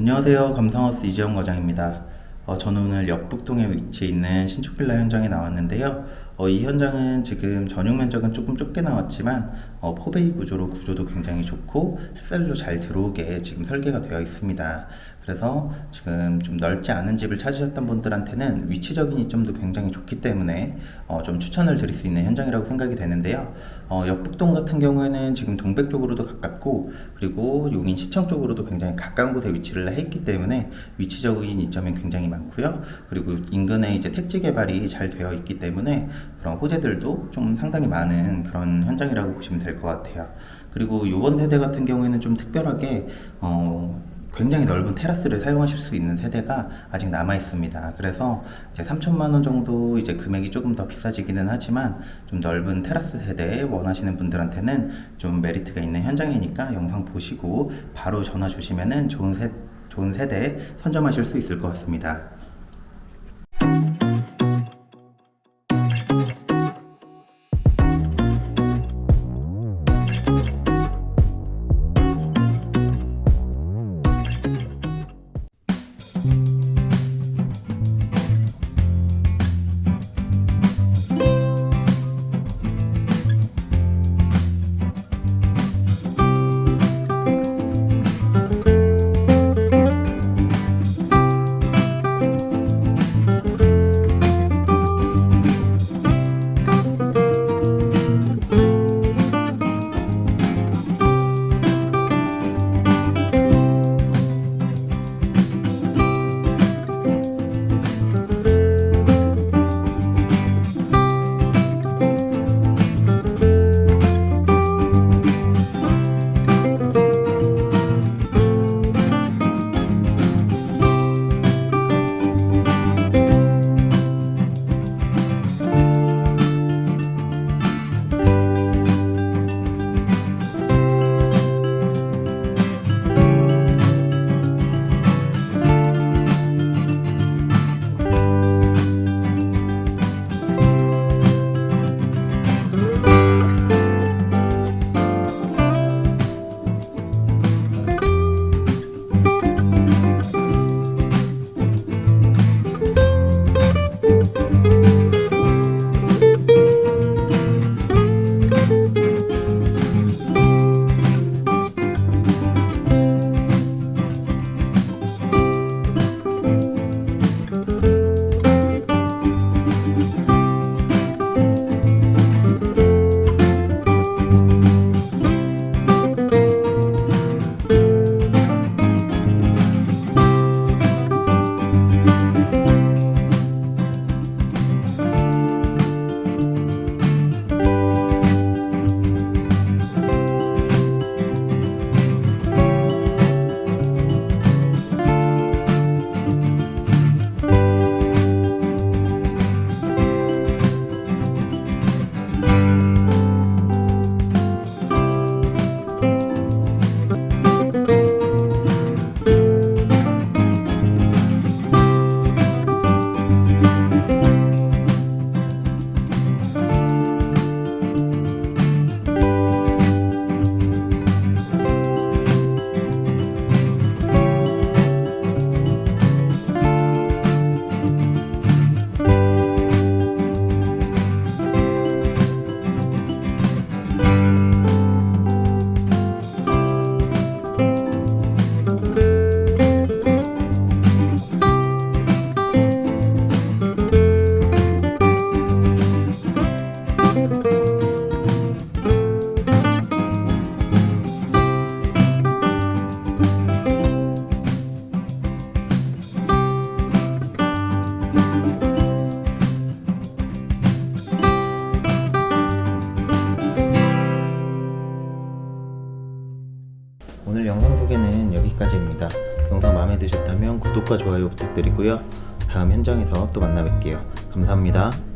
안녕하세요. 감성하우스 이재영 과장입니다. 어, 저는 오늘 역북동에 위치해 있는 신축 빌라 현장에 나왔는데요. 어, 이 현장은 지금 전용 면적은 조금 좁게 나왔지만 어, 포베이 구조로 구조도 굉장히 좋고 햇살도 잘 들어오게 지금 설계가 되어 있습니다. 그래서 지금 좀 넓지 않은 집을 찾으셨던 분들한테는 위치적인 이점도 굉장히 좋기 때문에 어, 좀 추천을 드릴 수 있는 현장이라고 생각이 되는데요. 어, 역북동 같은 경우에는 지금 동백 쪽으로도 가깝고 그리고 용인 시청 쪽으로도 굉장히 가까운 곳에 위치를 해 있기 때문에 위치적인 이점이 굉장히 많고요. 그리고 인근에 이제 택지 개발이 잘 되어 있기 때문에 그런 호재들도 좀 상당히 많은 그런 현장이라고 보시면 될 것 같아요. 그리고 이번 세대 같은 경우에는 좀 특별하게 어, 굉장히 넓은 테라스를 사용하실 수 있는 세대가 아직 남아 있습니다. 그래서 이제 3천만 원 정도 이제 금액이 조금 더 비싸지기는 하지만 좀 넓은 테라스 세대 원하시는 분들한테는 좀 메리트가 있는 현장이니까 영상 보시고 바로 전화 주시면은 좋은 세 좋은 세대 선점하실 수 있을 것 같습니다. 영상 마음에 드셨다면 구독과 좋아요 부탁드리고요. 다음 현장에서 또 만나 뵐게요. 감사합니다.